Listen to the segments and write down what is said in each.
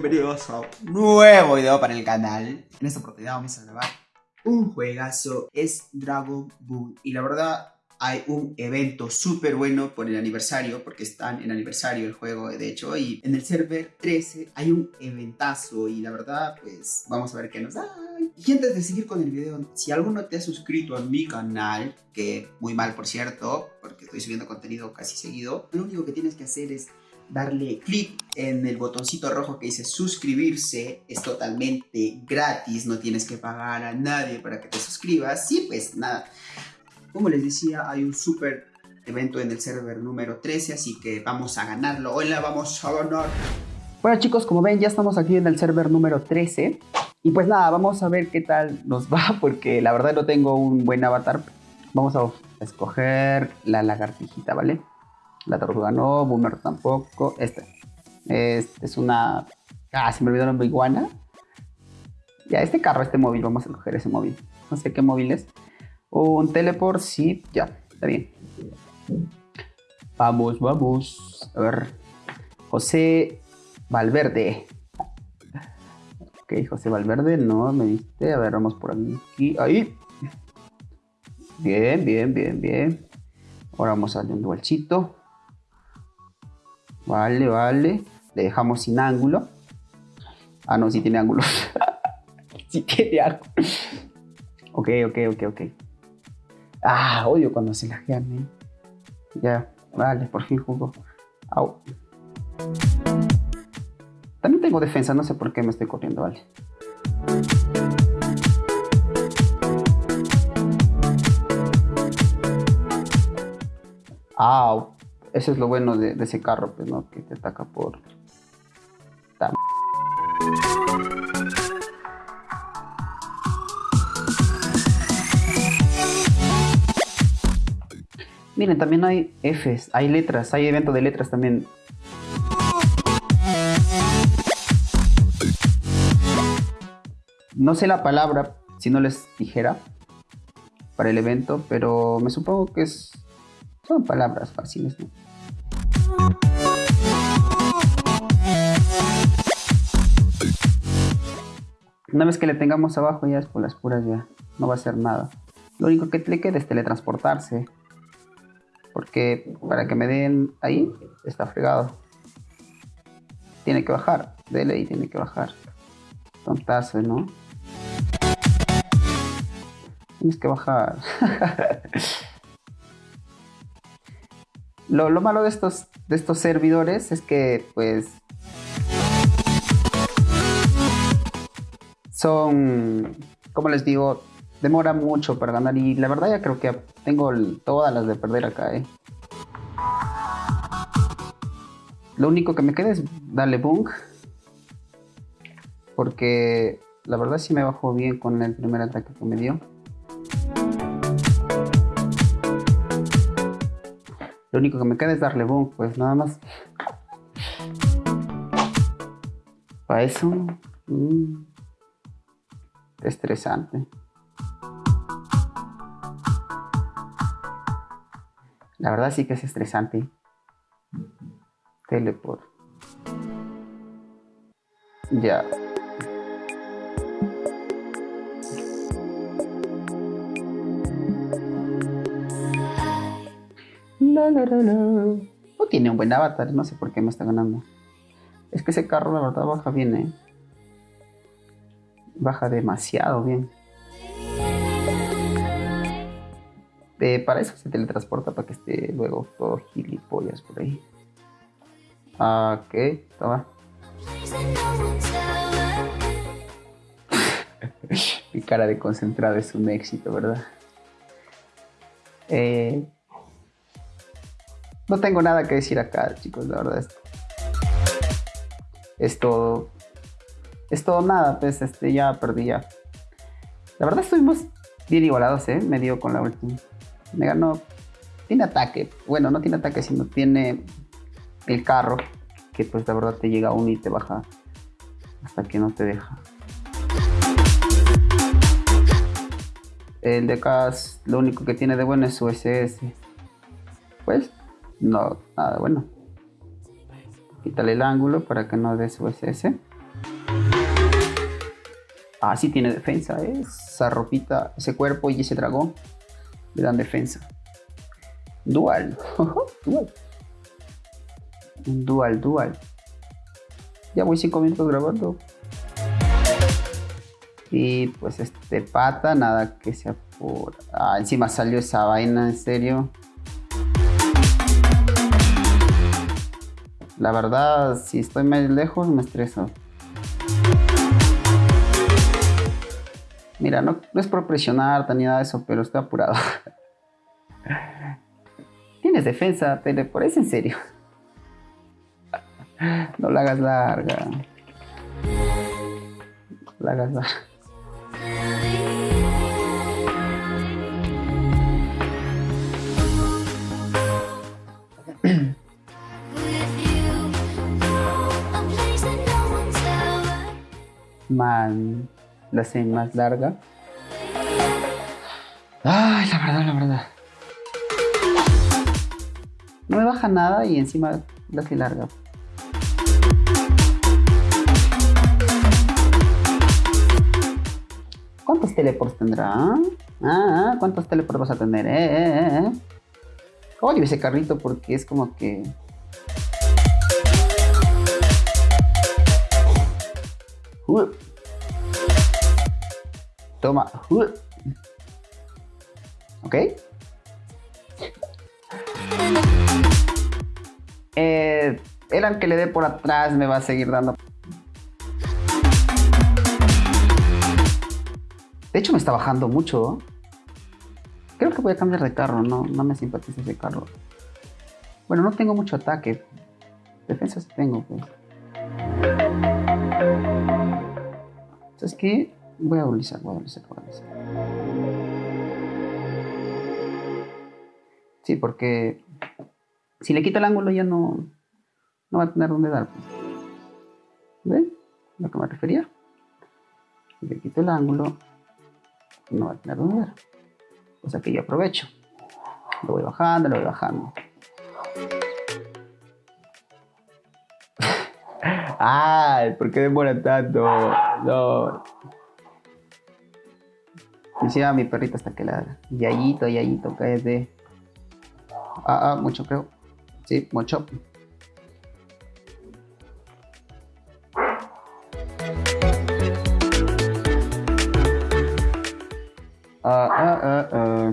bienvenidos a un nuevo video para el canal. En esta oportunidad vamos a grabar un juegazo, es Dragon Ball. Y la verdad hay un evento súper bueno por el aniversario Porque están en aniversario el juego de hecho Y en el server 13 hay un eventazo Y la verdad pues vamos a ver qué nos da. Y antes de seguir con el video, si alguno te ha suscrito a mi canal, que muy mal por cierto, porque estoy subiendo contenido casi seguido, lo único que tienes que hacer es darle clic en el botoncito rojo que dice suscribirse. Es totalmente gratis, no tienes que pagar a nadie para que te suscribas. Y pues nada, como les decía, hay un súper evento en el server número 13, así que vamos a ganarlo. Hola, vamos a ganar. Bueno chicos, como ven, ya estamos aquí en el server número 13. Y pues nada, vamos a ver qué tal nos va, porque la verdad no tengo un buen avatar. Vamos a escoger la lagartijita, ¿vale? La tortuga no, Boomer tampoco. Esta. Este es una... Ah, se me olvidó nombre, iguana. Ya, este carro, este móvil, vamos a coger ese móvil. No sé qué móvil es. Un teleport, sí, ya, está bien. Vamos, vamos. A ver. José Valverde. Ok, José Valverde, no me viste. A ver, vamos por aquí. Ahí. Bien, bien, bien, bien. Ahora vamos a darle un dualchito. Vale, vale. Le dejamos sin ángulo. Ah, no, sí tiene ángulo. sí tiene ángulo. Ok, ok, ok, ok. Ah, odio cuando se lajean, ¿eh? Ya, vale, por fin jugó. Au. También tengo defensa, no sé por qué me estoy corriendo, vale. Au. Eso es lo bueno de, ese carro, pues, ¿no? Que te ataca por... Miren, también hay Fs, hay letras, hay evento de letras también. No sé la palabra, si no les dijera, para el evento, pero me supongo que es son palabras fáciles, ¿no? Una vez que le tengamos abajo ya es por las puras ya, no va a hacer nada. Lo único que le queda es teletransportarse. Porque para que me den ahí, está fregado. Tiene que bajar, dele y tiene que bajar. Tontazo, ¿no? Tienes que bajar. Lo, malo de estos, de estos servidores es que, pues, son, como les digo, demora mucho para ganar y la verdad ya creo que tengo todas las de perder acá, ¿eh? Lo único que me queda es darle bunk. Porque la verdad sí me bajó bien con el primer ataque que me dio. Lo único que me queda es darle boom, pues nada más. Para eso... Mm, estresante. La verdad sí que es estresante. Teleport. Ya. No tiene un buen avatar, no sé por qué me está ganando. Es que ese carro la verdad baja bien, ¿eh? Baja demasiado bien. Para eso se teletransporta para que esté luego todo gilipollas por ahí. Ah, ok, toma. Mi cara de concentrado es un éxito, ¿verdad? Eh, no tengo nada que decir acá, chicos, la verdad. Es, todo. Es todo nada, pues este, ya perdí ya. La verdad estuvimos bien igualados, ¿eh? Me dio con la última. Me ganó. Tiene ataque. Bueno, no tiene ataque, sino tiene el carro. Que pues la verdad te llega a uno y te baja hasta que no te deja. El de acá lo único que tiene de bueno es su SS. Pues no, nada bueno. Quítale el ángulo para que no des USS. Ah, sí tiene defensa, ¿eh? Esa ropita, ese cuerpo y ese dragón le dan defensa. Dual. dual. Dual, dual. Ya voy 5 minutos grabando. Y pues este pata, nada que sea por... Ah, encima salió esa vaina, en serio. La verdad, si estoy más lejos me estreso. Mira, no, es por presionar ni nada de eso, pero estoy apurado. Tienes defensa, te por eso en serio. No la hagas larga. La hagas larga. Man, la hace más larga. Ay, la verdad, la verdad. No me baja nada y encima la hace larga. ¿Cuántos teleports tendrá? Ah, ah, ¿cuántos teleports vas a tener? Eh, eh, eh. Odio ese carrito porque es como que... Toma. ¿Ok? Eh, el aunque le dé por atrás me va a seguir dando De hecho me está bajando mucho. Creo que voy a cambiar de carro, no, no me simpatiza ese carro. Bueno, no tengo mucho ataque. Defensa tengo, pues. Qué? Voy a utilizar, voy a utilizar, voy a utilizar. Sí, porque si le quito el ángulo ya no, no va a tener dónde dar. Pues. ¿Ven? Lo que me refería. Si le quito el ángulo, no va a tener dónde dar. O sea que yo aprovecho. Lo voy bajando, lo voy bajando. Ay, ¿por qué demora tanto? No. Decía mi perrita hasta que la Yayito, Yayito, de Ah, ah, mucho creo. Sí, mucho. Ah, ah, ah, ah.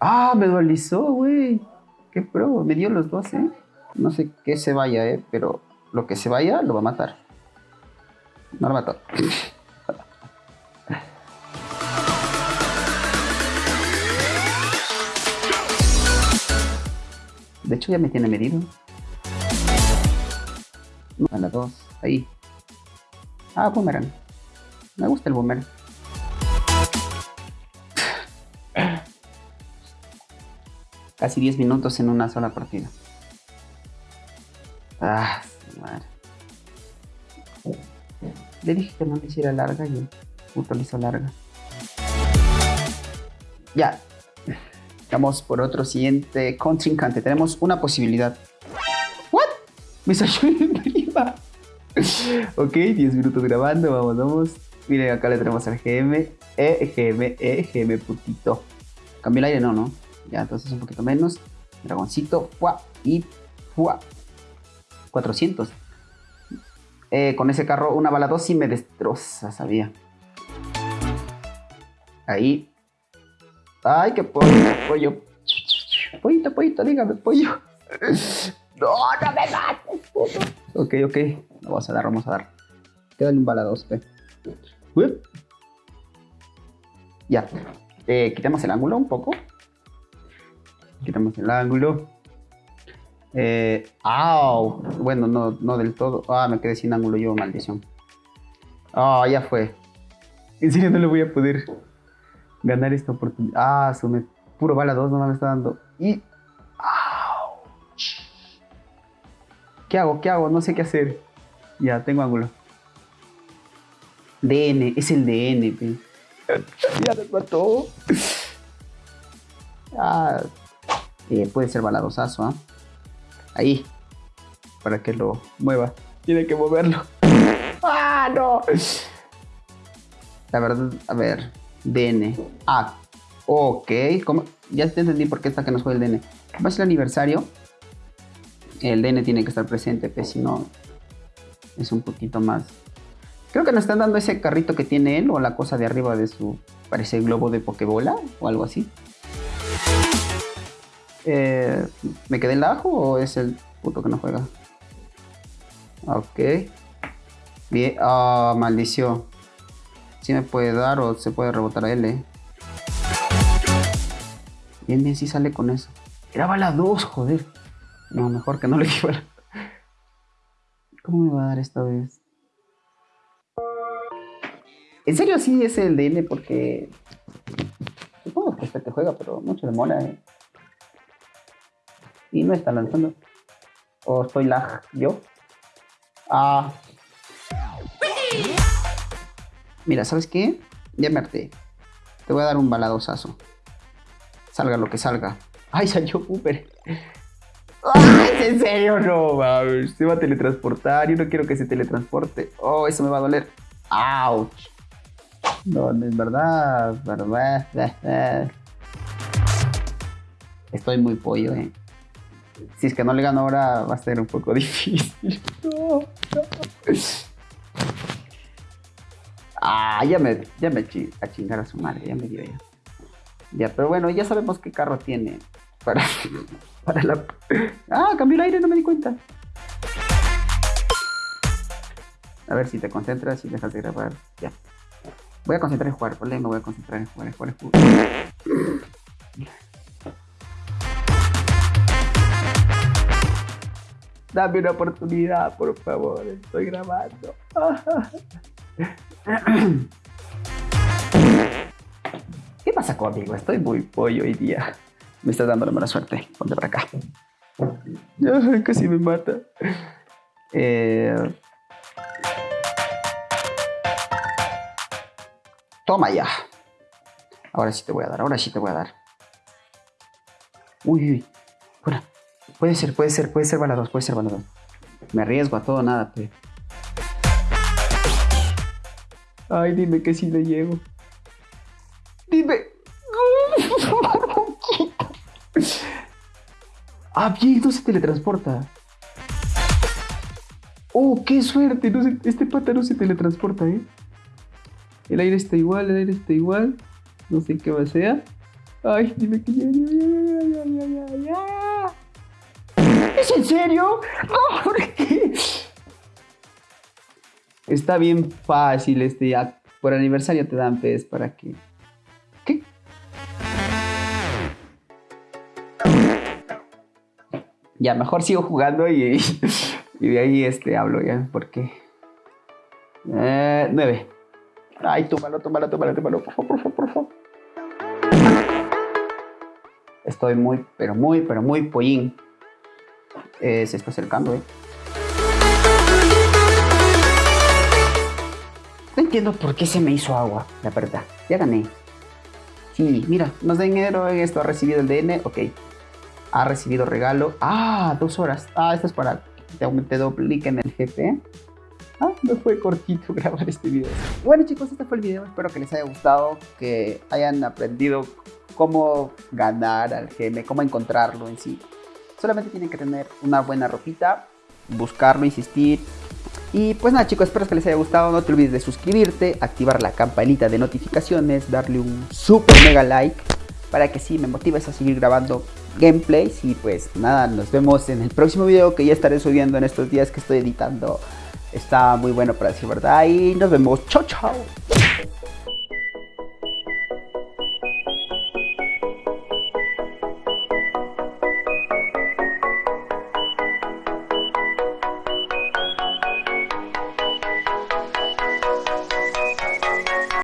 Ah, me dualizó, güey. Qué pro, me dio los dos, ¿eh? No sé qué se vaya, ¿eh? Pero lo que se vaya lo va a matar. No lo mató. De hecho ya me tiene medido. A la dos, ahí. Ah, boomerang. Me gusta el boomerang. Casi 10 minutos en una sola partida. Ah, Le dije que no le hiciera larga y el puto le hizo larga. Ya. Vamos por otro siguiente contrincante. Tenemos una posibilidad. ¿What? Me salió en prima. ok, 10 minutos grabando. Vamos, vamos. Miren, acá le tenemos al GM. E, GM, E, GM, putito. ¿Cambió el aire? No, no. Ya, entonces un poquito menos. Dragoncito. ¡Fua! Y ¡fua! 400. Eh, con ese carro, una bala 2 y me destroza, sabía. Ahí. ¡Ay, qué pollo! pollo! Pollito, pollito, dígame, pollo. ¡No, no me mates, puto! Ok, ok. Vamos a dar, vamos a dar. Quédale un bala 2, pe. Ya. Eh, quitemos el ángulo un poco. Quitamos el ángulo. Eh, ¡Au! Bueno, no, no del todo. Ah, me quedé sin ángulo yo, maldición. Ah, ya fue. En serio no le voy a poder ganar esta oportunidad. Ah, sume. Puro bala 2 no me está dando. Y. ¡Au! ¿Qué hago? ¿Qué hago? No sé qué hacer. Ya, tengo ángulo. DN, es el DN, ya me mató. Ah, eh, puede ser baladosazo, ¿ah? Ahí. para que lo mueva. Tiene que moverlo. ¡Ah, no! La verdad, a ver. DN. Ah, ok. ¿Cómo? Ya te entendí por qué está que nos juega el DN. Como es el aniversario, el DN tiene que estar presente, pues si no, es un poquito más. Creo que nos están dando ese carrito que tiene él o la cosa de arriba de su. Parece globo de Pokébola o algo así. Eh, ¿Me quedé en la ajo o es el puto que no juega? Ok. Bien. Ah, maldición. Si me puede dar o se puede rebotar a él, eh. Bien, bien, sí sale con eso. Era bala 2, joder. No, mejor que no le lleve ¿Cómo me va a dar esta vez? En serio sí es el DN porque... Supongo que este te juega, pero mucho demora, eh. Y no está lanzando. ¿O estoy lag yo? Ah. Mira, ¿sabes qué? Ya me harté. Te voy a dar un baladosazo. Salga lo que salga. ¡Ay, salió Cooper! ¡Ay, en serio! No, mames. Se va a teletransportar. Yo no quiero que se teletransporte. Oh, eso me va a doler. ¡Auch! No, no es verdad. verdad. Estoy muy pollo, eh. Si es que no le gano ahora, va a ser un poco difícil. Ah, ya me, ya me a chingar a su madre, ya me dio ya. Ya, pero bueno, ya sabemos qué carro tiene para, para la... Ah, cambió el aire, no me di cuenta. A ver si te concentras y dejas de grabar. Ya. Voy a concentrar en jugar, ¿vale? Me voy a concentrar en jugar, en jugar, en jugar. Dame una oportunidad, por favor. Estoy grabando. ¿Qué pasa conmigo? Estoy muy pollo hoy día. Me estás dando la mala suerte. Ponte para acá. casi me mata. Eh, toma ya. Ahora sí te voy a dar, ahora sí te voy a dar. Uy, uy. Puede ser, puede ser, puede ser balados, puede ser balados. Me arriesgo a todo, nada, pues. Ay, dime que sí le llevo. Dime. ah, bien, no se teletransporta. Oh, qué suerte. este pata no se teletransporta, ¿eh? El aire está igual, el aire está igual. No sé qué más sea. Ay, dime que ya, ya, ya, ya, ya, ya. ¿Es en serio? ¿por qué? Está bien fácil este Por aniversario te dan pez para que... ¿Qué? Ya, mejor sigo jugando y, y de ahí este hablo ya, porque... Eh, nueve. Ay, tómalo, tómalo, tómalo, tómalo, por favor, por favor, por favor. Estoy muy, pero muy, pero muy pollín. Eh, se está acercando, eh. entiendo por qué se me hizo agua, la verdad. Ya gané. Sí, mira, da dinero en esto. Ha recibido el DN, ok. Ha recibido regalo. Ah, dos horas. Ah, esto es para que te en el GP. Ah, no fue cortito grabar este video. Bueno chicos, este fue el video. Espero que les haya gustado, que hayan aprendido cómo ganar al GM, cómo encontrarlo en sí. Solamente tienen que tener una buena ropita, buscarlo, insistir, y pues nada chicos, espero que les haya gustado, no te olvides de suscribirte, activar la campanita de notificaciones, darle un super mega like para que sí me motives a seguir grabando gameplays y pues nada, nos vemos en el próximo video que ya estaré subiendo en estos días que estoy editando. Está muy bueno para decir verdad. Y nos vemos, chao chao.